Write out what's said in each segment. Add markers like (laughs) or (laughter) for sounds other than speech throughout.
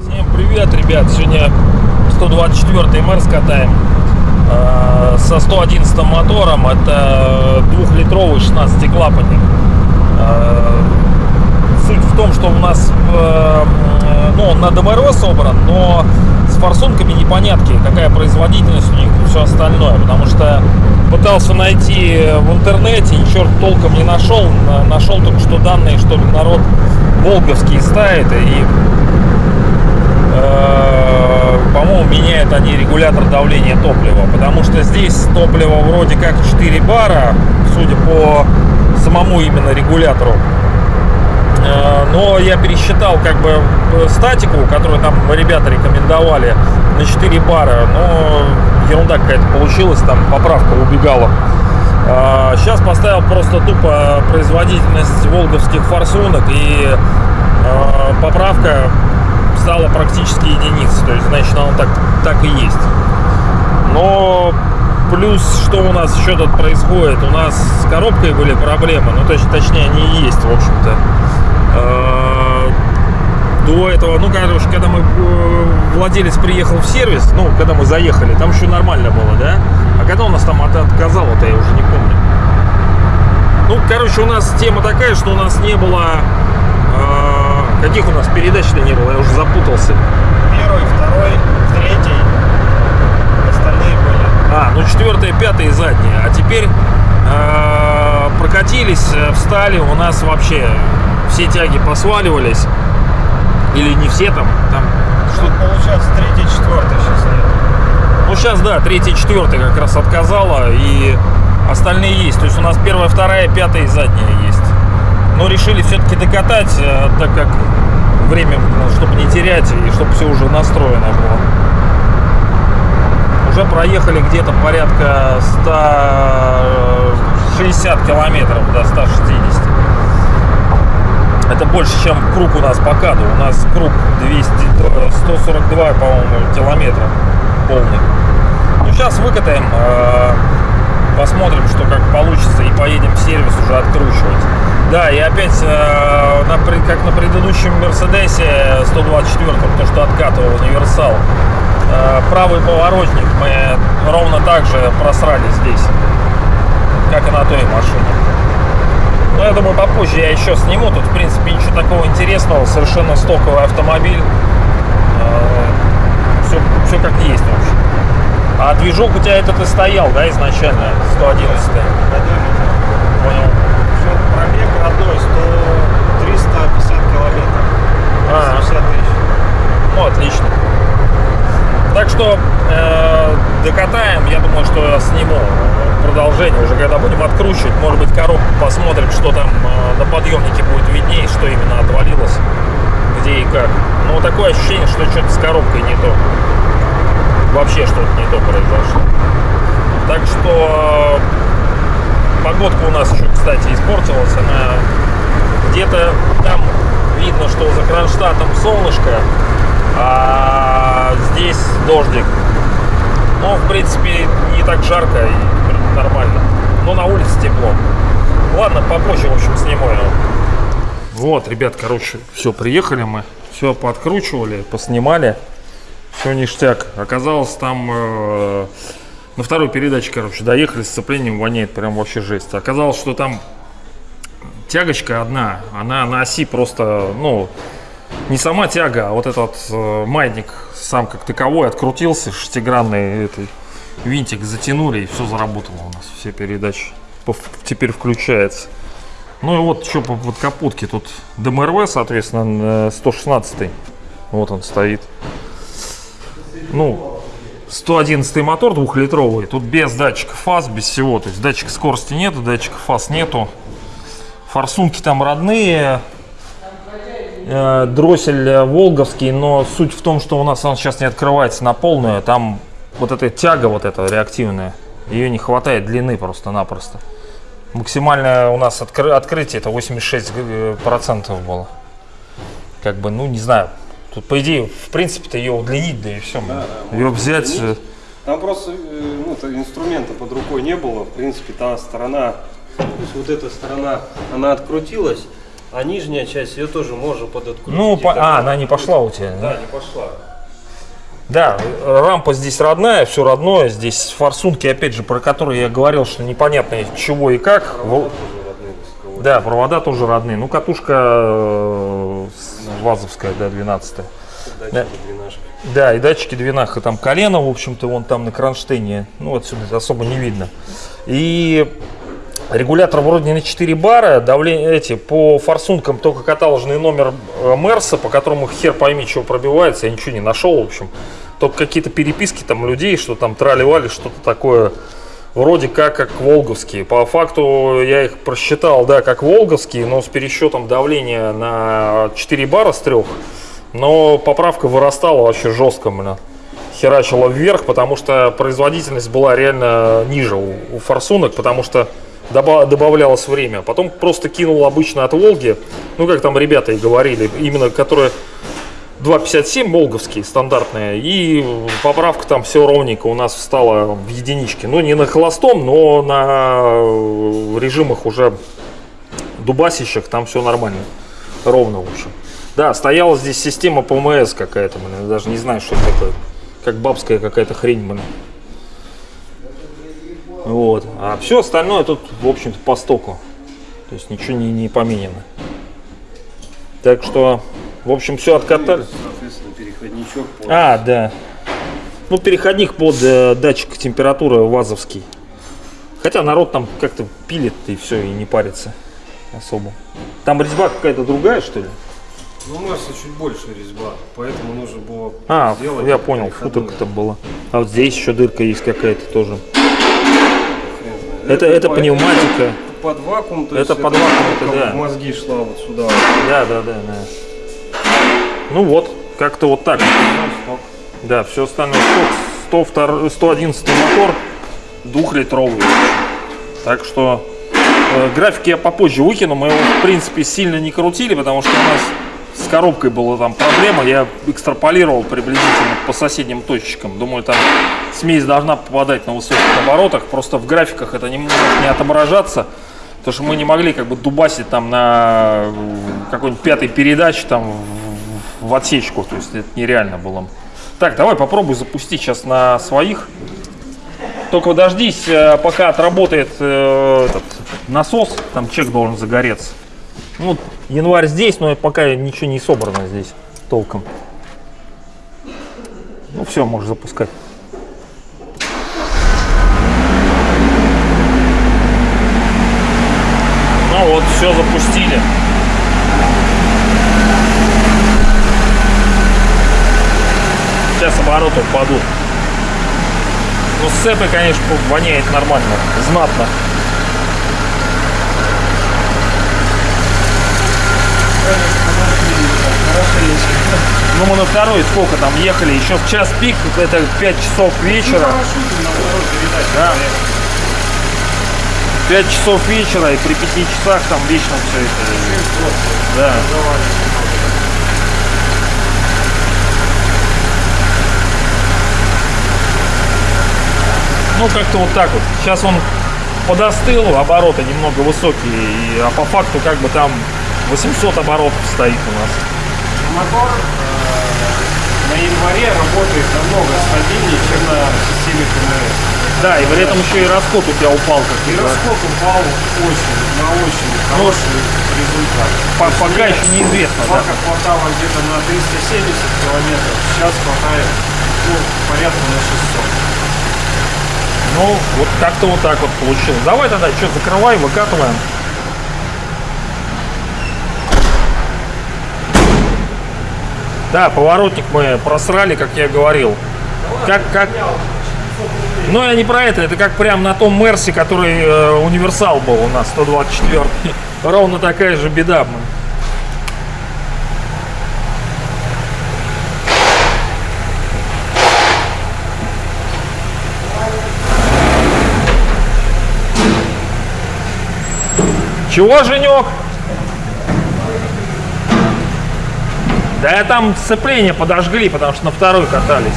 Всем привет, ребят! Сегодня 124 МР катаем э, со 111 мотором. Это двухлитровый 16 клапанник. Э, суть в том, что у нас э, ну, он на ДМРО собран, но форсунками непонятки, какая производительность у них и все остальное. Потому что пытался найти в интернете, ничего толком не нашел. На- Нашел только что данные, что народ волговский ставит и Э, по-моему, меняют они регулятор давления топлива, потому что здесь топливо вроде как 4 бара, судя по самому именно регулятору. Э, Но я пересчитал как бы э, статику, которую там ребята рекомендовали на 4 бара, но ерунда какая-то получилась, там поправка убегала. Сейчас поставил просто тупо производительность волговских форсунок и э, поправка стала практически единицей. То есть, значит, оно так, так и есть. Но плюс, что у нас еще тут происходит? У нас с коробкой были проблемы. Ну, точ- точнее, они есть, в общем-то. Э, До этого, ну, короче, когда мы э, владелец приехал в сервис, ну, когда мы заехали, там еще нормально было, да? А когда у нас там от- отказало-то, я уже не помню. Ну, короче, у нас тема такая, что у нас не было... э, каких у нас передач-то не было, я уже запутался. Первый, второй, третий. Остальные были. А, ну четвертая, пятая и задняя. А теперь э, встали, у нас вообще все тяги посваливались. Или не все там, там Что получается третий, четвертый сейчас нет. Ну, сейчас, да, третья, четвертая как раз отказала, и остальные есть. То есть у нас первая, вторая, пятая и задняя есть. Но решили все-таки докатать, э, так как время, ну, чтобы не терять, и чтобы все уже настроено было. Уже проехали где-то порядка 160 километров до 160. Это больше, чем круг у нас по каду. У нас круг 200, э, 142, по-моему, километра полный. Ну, сейчас выкатаем, э, посмотрим, что как получится, и поедем в сервис уже откручивать. Да, и опять, э, как на предыдущем Мерседесе 124, то, что откатывал универсал, э, правый поворотник мы ровно так же просрали здесь, как и на той машине. Ну, я думаю, попозже я еще сниму. Тут, в принципе, ничего такого интересного. Совершенно стоковый автомобиль. Все, все как есть, в общем. А движок у тебя этот и стоял, да, изначально? 111 Понял. Все, пробег родной, 100, 350 километров. А. 150 тысяч. Ну, отлично. Так что э, докатаем, я думаю, что я сниму продолжение уже, когда будем откручивать. Может быть, коробку посмотрим, что там э, на подъемнике будет виднее, что именно отвалилось, где и как. Но такое ощущение, что что-то с коробкой не то. Вообще что-то не то произошло. Так что э, погодка у нас еще, кстати, испортилась. Она где-то там видно, что за Кронштадтом солнышко, а здесь дождик. Но, в принципе, не так жарко и нормально. Но на улице тепло. Ладно, попозже, в общем, сниму его. Вот, ребят, короче, все, приехали мы. Все подкручивали, поснимали. Все ништяк. Оказалось, там э, на второй передаче, короче, доехали, сцеплением воняет прям вообще жесть. Оказалось, что там тягочка одна, она на оси просто, ну, не сама тяга, а вот этот э, маятник сам как таковой открутился, шестигранный этой винтик затянули и все заработало у нас, все передачи теперь включается. Ну и вот что по подкапотке, тут ДМРВ, соответственно, 116 вот он стоит. Ну, 111 мотор двухлитровый, тут без датчика фаз, без всего, то есть датчика скорости нету, датчика фаз нету. Форсунки там родные, э, дроссель э, волговский, но суть в том, что у нас он сейчас не открывается на полную, там вот эта тяга вот эта реактивная, ее не хватает длины просто-напросто. Максимальное у нас откры- открытие это 86% процентов было. Как бы, ну не знаю, тут по идее, в принципе-то ее удлинить, да и все. ее взять, э, Там просто э, ну, инструмента под рукой не было. В принципе, та сторона, то есть вот эта сторона, она открутилась, а нижняя часть ее тоже можно подоткрутить. Ну, по- а, она не пошла у тебя. Да, не пошла. Да, рампа здесь родная, все родное. Здесь форсунки, опять же, про которые я говорил, что непонятно чего и как. Родные дисковые. Да, провода тоже родные. Ну, катушка э, вазовская, да, 12 Датчики, Да. Да, и датчики двинаха, там колено, в общем-то, вон там на кронштейне, ну, отсюда особо не видно. И регулятор вроде на 4 бара, давление эти, по форсункам только каталожный номер э, Мерса, по которому хер пойми, чего пробивается, я ничего не нашел, в общем. Только какие-то переписки там людей, что там трали-вали, что-то такое, вроде как, как волговские. По факту я их просчитал, да, как волговские, но с пересчетом давления на 4 бара с трех. Но поправка вырастала вообще жестко, блин. Херачила вверх, потому что производительность была реально ниже у, у форсунок, потому что добавлялось время. Потом просто кинул обычно от Волги, ну как там ребята и говорили, именно которые 2.57 волговские стандартные, и поправка там все ровненько у нас встала в единичке. Ну не на холостом, но на э, режимах уже дубасищах там все нормально, ровно в общем. Да, стояла здесь система ПМС какая-то, блин, даже не знаю, что это такое. Как бабская какая-то хрень, блин. Вот. А все остальное тут, в общем-то, по стоку. То есть ничего не, не поменено. Так что, в общем, все откатали. Соответственно, переходничок под А, да. Ну, переходник под э, датчик температуры вазовский. Хотя народ там как-то пилит и все, и не парится особо. Там резьба какая-то другая, что ли? Ну, у нас чуть больше резьба, поэтому нужно было А, сделать я понял, футок это было. А вот здесь еще дырка есть какая-то тоже. Это, это по- пневматика. Под вакуум, то Это есть под вакуум, это да. мозги шла вот сюда. Да, да, да, да. Ну вот, как-то вот так. Да, все остальное сток, 102, 111 мотор, двухлитровый. Так что э, графики я попозже выкину. Мы его, в принципе, сильно не крутили, потому что у нас с коробкой была там проблема. Я экстраполировал приблизительно по соседним точечкам. Думаю, там смесь должна попадать на высоких оборотах. Просто в графиках это не может не отображаться. Потому что мы не могли как бы дубасить там на э, какой-нибудь пятой передаче там в, отсечку. То есть это нереально было. Так, давай попробуй запустить сейчас на своих. Только дождись, э, пока отработает э, этот насос, там чек должен загореться. Ну, январь здесь, но пока ничего не собрано здесь толком. Ну все, можешь запускать. Ну вот, все запустили. Сейчас обороты упадут. Ну, с цепой, конечно, воняет нормально, знатно. Ну, мы на второй сколько там ехали? Еще в час пик, это 5 часов вечера. Да. 5 часов вечера, и при 5 часах там вечно все это. Да. Ну, как-то вот так вот. Сейчас он подостыл, обороты немного высокие, а по факту как бы там 800 оборотов стоит у нас. Мотор э, на январе работает намного стабильнее, чем на системе КМС. Да, и при этом еще и расход у тебя упал как И расход упал очень, на очень хороший результат. По- пока еще неизвестно, да. Пока хватало где-то на 370 километров, сейчас хватает ну, порядка на 600. Ну, вот как-то вот так вот получилось. Давай тогда что, закрывай, выкатываем. Да, поворотник мы просрали, как я говорил. Как, как... Но я не про это, это как прям на том Мерсе, который э, универсал был у нас, 124 (laughs) Ровно такая же беда. блин. Чего, Женек? Да я там сцепление подожгли, потому что на второй катались.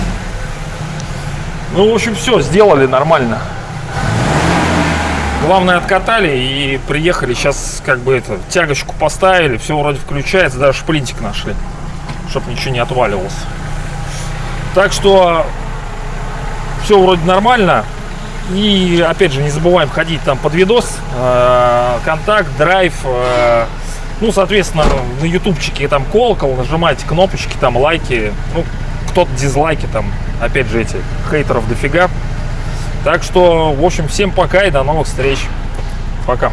Ну, в общем, все, сделали нормально. Главное, откатали и приехали. Сейчас как бы это, тягочку поставили, все вроде включается, даже шплинтик нашли, чтобы ничего не отваливалось. Так что все вроде нормально. И опять же, не забываем ходить там под видос, э, контакт, драйв, э, ну, соответственно, на ютубчике там колокол, нажимайте кнопочки, там лайки, ну, кто-то дизлайки, там, опять же, эти хейтеров дофига. Так что, в общем, всем пока и до новых встреч. Пока.